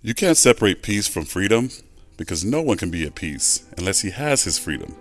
You can't separate peace from freedom because no one can be at peace unless he has his freedom.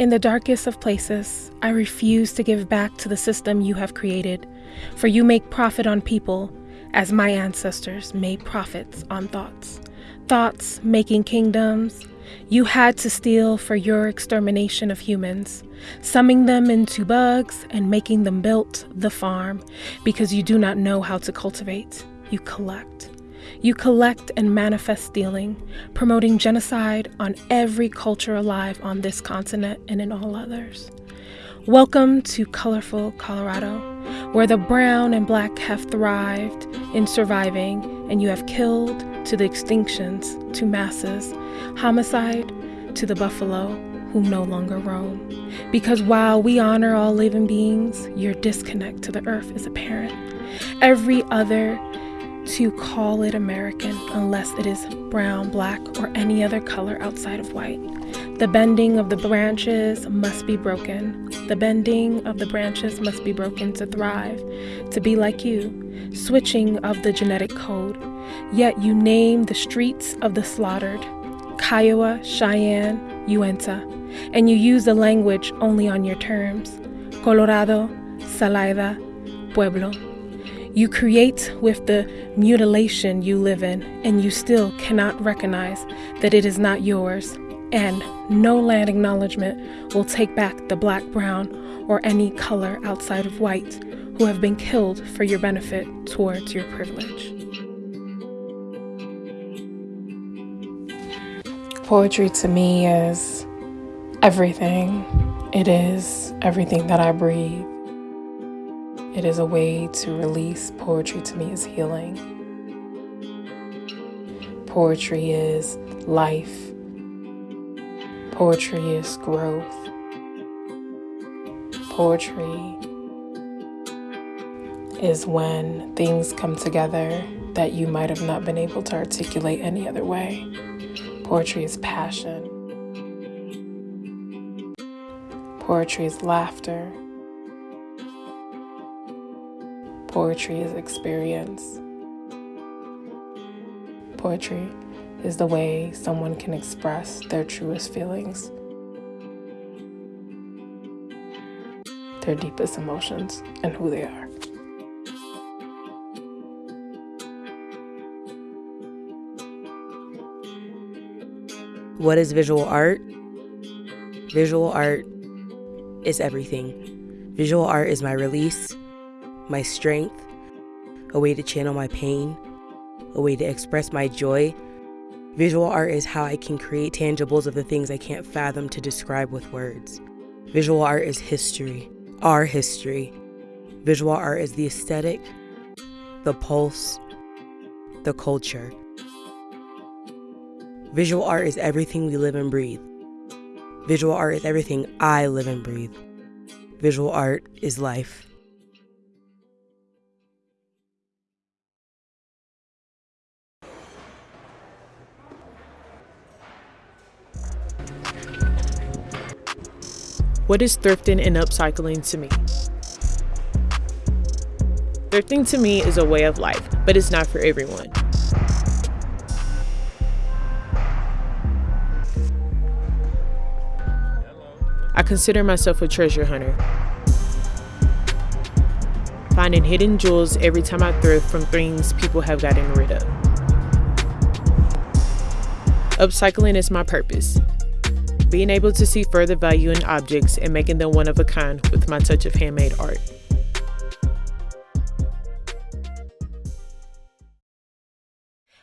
In the darkest of places, I refuse to give back to the system you have created, for you make profit on people, as my ancestors made profits on thoughts. Thoughts making kingdoms. You had to steal for your extermination of humans, summing them into bugs and making them build the farm because you do not know how to cultivate. You collect. You collect and manifest stealing, promoting genocide on every culture alive on this continent and in all others. Welcome to colorful Colorado, where the brown and black have thrived in surviving, and you have killed to the extinctions, to masses, homicide to the buffalo who no longer roam. Because while we honor all living beings, your disconnect to the earth is apparent. Every other to call it American unless it is brown, black, or any other color outside of white. The bending of the branches must be broken. The bending of the branches must be broken to thrive, to be like you, switching of the genetic code. Yet you name the streets of the slaughtered Kiowa, Cheyenne, Uinta, and you use the language only on your terms Colorado, Salida, Pueblo. You create with the mutilation you live in, and you still cannot recognize that it is not yours. And no land acknowledgement will take back the black, brown, or any color outside of white who have been killed for your benefit towards your privilege. Poetry to me is everything. It is everything that I breathe. It is a way to release. Poetry to me is healing. Poetry is life. Poetry is growth. Poetry is when things come together that you might have not been able to articulate any other way. Poetry is passion. Poetry is laughter. Poetry is experience. Poetry is the way someone can express their truest feelings, their deepest emotions, and who they are. What is visual art? Visual art is everything. Visual art is my release, my strength, a way to channel my pain, a way to express my joy. Visual art is how I can create tangibles of the things I can't fathom to describe with words. Visual art is history, our history. Visual art is the aesthetic, the pulse, the culture. Visual art is everything we live and breathe. Visual art is everything I live and breathe. Visual art is life. What is thrifting and upcycling to me? Thrifting to me is a way of life, but it's not for everyone. I consider myself a treasure hunter. Finding hidden jewels every time I thrift from things people have gotten rid of. Upcycling is my purpose being able to see further value in objects and making them one of a kind with my touch of handmade art.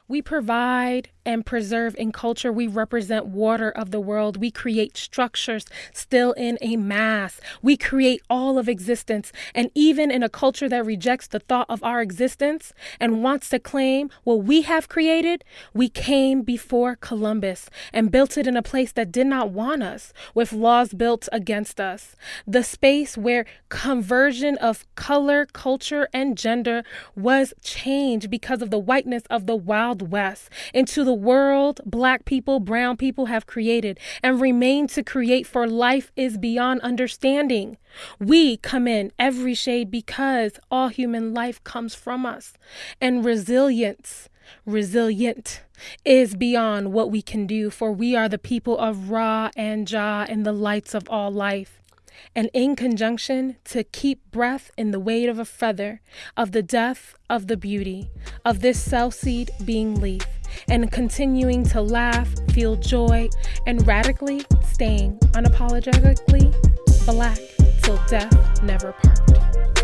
We provide and preserve in culture. We represent water of the world. We create structures still in a mass. We create all of existence. And even in a culture that rejects the thought of our existence and wants to claim what we have created, we came before Columbus and built it in a place that did not want us, with laws built against us. The space where conversion of color, culture, and gender was changed because of the whiteness of the Wild West into the world black people, brown people have created and remain to create, for life is beyond understanding. We come in every shade because all human life comes from us. And resilience, resilient, is beyond what we can do, for we are the people of Ra and Jah and the lights of all life and in conjunction to keep breath in the weight of a feather, of the death of the beauty, of this cell seed being leaf and continuing to laugh, feel joy, and radically staying unapologetically black till death never part.